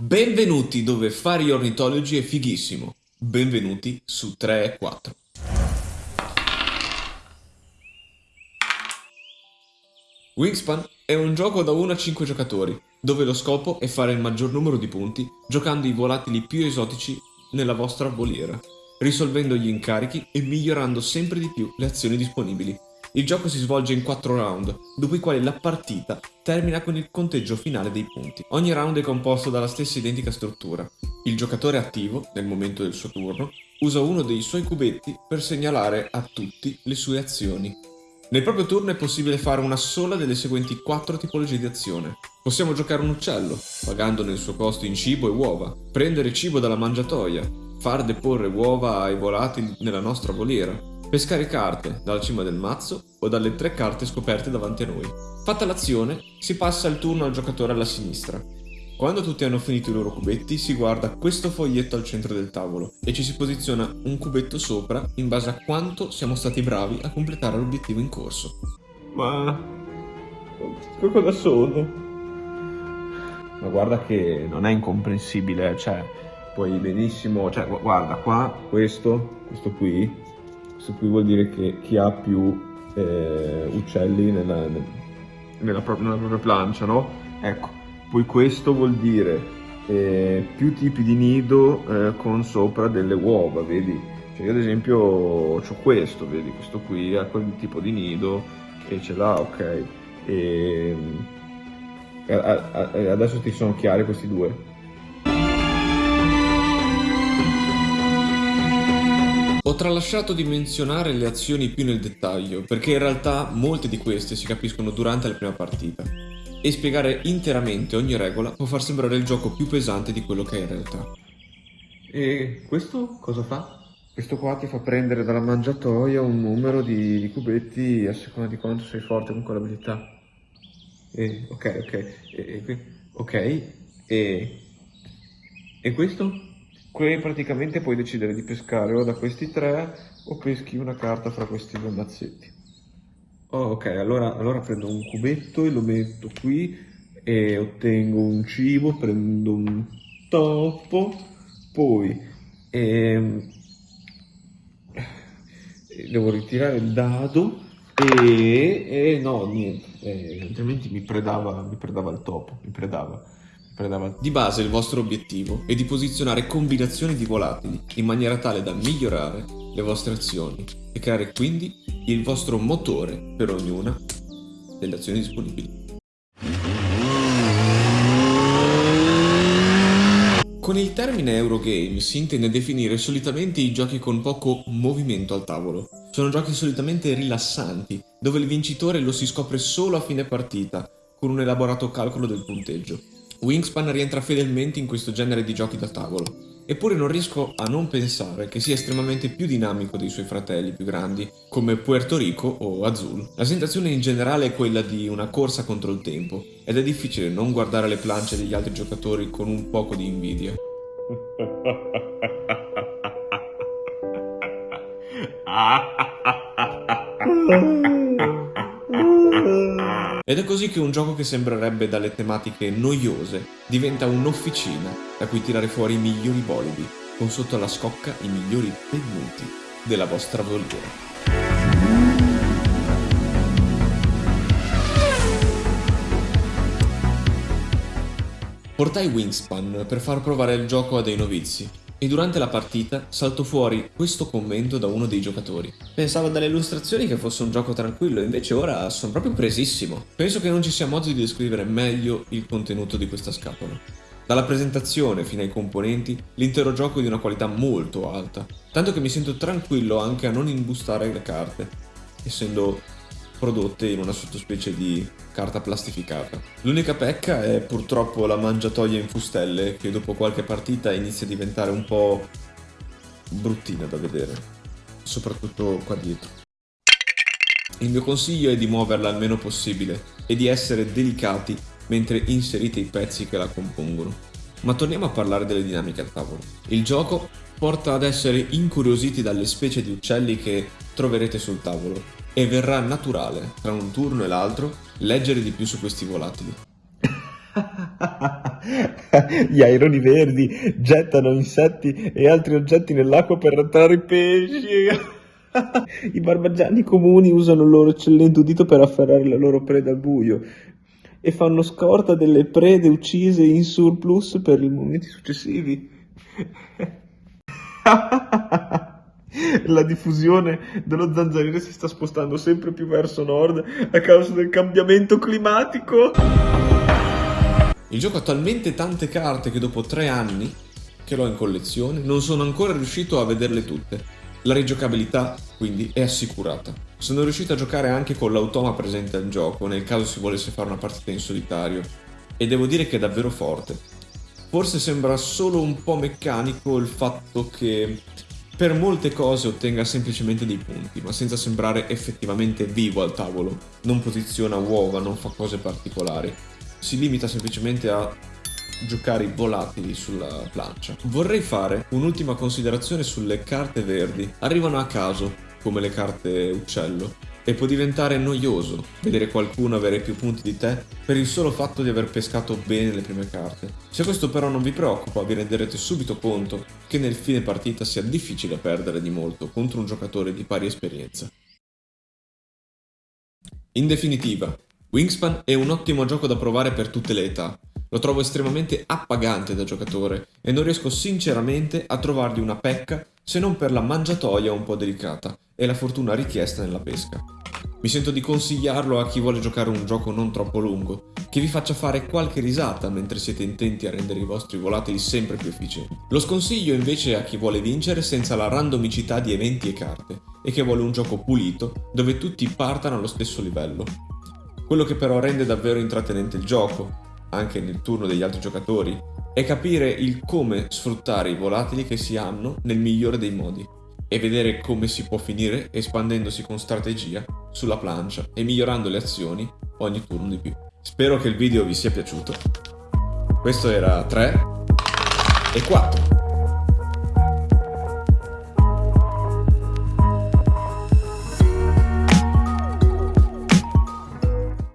Benvenuti dove fare gli ornitologi è fighissimo. Benvenuti su 3 e 4. Wingspan è un gioco da 1 a 5 giocatori, dove lo scopo è fare il maggior numero di punti giocando i volatili più esotici nella vostra voliera, risolvendo gli incarichi e migliorando sempre di più le azioni disponibili. Il gioco si svolge in 4 round, dopo i quali la partita termina con il conteggio finale dei punti. Ogni round è composto dalla stessa identica struttura. Il giocatore attivo, nel momento del suo turno, usa uno dei suoi cubetti per segnalare a tutti le sue azioni. Nel proprio turno è possibile fare una sola delle seguenti 4 tipologie di azione. Possiamo giocare un uccello, pagandone il suo costo in cibo e uova, prendere cibo dalla mangiatoia, far deporre uova ai volatili nella nostra voliera, pescare carte dalla cima del mazzo o dalle tre carte scoperte davanti a noi. Fatta l'azione, si passa il turno al giocatore alla sinistra. Quando tutti hanno finito i loro cubetti, si guarda questo foglietto al centro del tavolo e ci si posiziona un cubetto sopra in base a quanto siamo stati bravi a completare l'obiettivo in corso. Ma... cosa sono? Ma guarda che non è incomprensibile, cioè, puoi benissimo, cioè, guarda qua, questo, questo qui, questo qui vuol dire che chi ha più eh, uccelli nella, nella, propria, nella propria plancia, no? Ecco, poi questo vuol dire eh, più tipi di nido eh, con sopra delle uova, vedi? Cioè io ad esempio ho questo, vedi? Questo qui ha quel tipo di nido e ce l'ha, ok? E, adesso ti sono chiari questi due? Ho tralasciato di menzionare le azioni più nel dettaglio, perché in realtà molte di queste si capiscono durante la prima partita, e spiegare interamente ogni regola può far sembrare il gioco più pesante di quello che è in realtà. E questo cosa fa? Questo qua ti fa prendere dalla mangiatoia un numero di, di cubetti a seconda di quanto sei forte con quell'abilità. E, ok, ok, e, e, ok, e, e questo? Qui praticamente puoi decidere di pescare o da questi tre o peschi una carta fra questi due mazzetti. Oh, ok, allora, allora prendo un cubetto e lo metto qui e ottengo un cibo, prendo un topo, poi ehm, devo ritirare il dado e, e no, niente, eh, altrimenti mi predava, mi predava il topo, mi predava. Di base il vostro obiettivo è di posizionare combinazioni di volatili in maniera tale da migliorare le vostre azioni e creare quindi il vostro motore per ognuna delle azioni disponibili. Con il termine Eurogame si intende definire solitamente i giochi con poco movimento al tavolo. Sono giochi solitamente rilassanti, dove il vincitore lo si scopre solo a fine partita, con un elaborato calcolo del punteggio. Wingspan rientra fedelmente in questo genere di giochi da tavolo, eppure non riesco a non pensare che sia estremamente più dinamico dei suoi fratelli più grandi, come Puerto Rico o Azul. La sensazione in generale è quella di una corsa contro il tempo, ed è difficile non guardare le planche degli altri giocatori con un poco di invidia. Ed è così che un gioco che sembrerebbe dalle tematiche noiose diventa un'officina da cui tirare fuori i migliori bolidi, con sotto alla scocca i migliori pennuti della vostra voliera. Portai Wingspan per far provare il gioco a dei novizi e durante la partita saltò fuori questo commento da uno dei giocatori. Pensavo dalle illustrazioni che fosse un gioco tranquillo, invece ora sono proprio presissimo. Penso che non ci sia modo di descrivere meglio il contenuto di questa scatola. Dalla presentazione fino ai componenti, l'intero gioco è di una qualità molto alta, tanto che mi sento tranquillo anche a non imbustare le carte, essendo prodotte in una sottospecie di carta plastificata. L'unica pecca è purtroppo la mangiatoia in fustelle che dopo qualche partita inizia a diventare un po' bruttina da vedere, soprattutto qua dietro. Il mio consiglio è di muoverla il meno possibile e di essere delicati mentre inserite i pezzi che la compongono. Ma torniamo a parlare delle dinamiche al tavolo. Il gioco porta ad essere incuriositi dalle specie di uccelli che troverete sul tavolo e verrà naturale, tra un turno e l'altro, leggere di più su questi volatili. Gli aironi verdi gettano insetti e altri oggetti nell'acqua per attrarre i pesci. I barbagianni comuni usano il loro eccellente udito per afferrare la loro preda al buio e fanno scorta delle prede uccise in surplus per i momenti successivi. La diffusione dello zanzariere si sta spostando sempre più verso nord a causa del cambiamento climatico. Il gioco ha talmente tante carte che dopo tre anni che l'ho in collezione non sono ancora riuscito a vederle tutte. La rigiocabilità quindi è assicurata. Sono riuscito a giocare anche con l'automa presente al gioco nel caso si volesse fare una partita in solitario e devo dire che è davvero forte. Forse sembra solo un po' meccanico il fatto che per molte cose ottenga semplicemente dei punti, ma senza sembrare effettivamente vivo al tavolo. Non posiziona uova, non fa cose particolari. Si limita semplicemente a giocare i volatili sulla plancia. Vorrei fare un'ultima considerazione sulle carte verdi. Arrivano a caso, come le carte uccello, e può diventare noioso vedere qualcuno avere più punti di te per il solo fatto di aver pescato bene le prime carte. Se questo però non vi preoccupa, vi renderete subito conto che nel fine partita sia difficile perdere di molto contro un giocatore di pari esperienza. In definitiva, Wingspan è un ottimo gioco da provare per tutte le età, lo trovo estremamente appagante da giocatore e non riesco sinceramente a trovargli una pecca se non per la mangiatoia un po' delicata e la fortuna richiesta nella pesca. Mi sento di consigliarlo a chi vuole giocare un gioco non troppo lungo, che vi faccia fare qualche risata mentre siete intenti a rendere i vostri volatili sempre più efficienti. Lo sconsiglio invece a chi vuole vincere senza la randomicità di eventi e carte, e che vuole un gioco pulito dove tutti partano allo stesso livello. Quello che però rende davvero intrattenente il gioco, anche nel turno degli altri giocatori, è capire il come sfruttare i volatili che si hanno nel migliore dei modi e vedere come si può finire espandendosi con strategia sulla plancia e migliorando le azioni ogni turno di più. Spero che il video vi sia piaciuto. Questo era 3 e 4.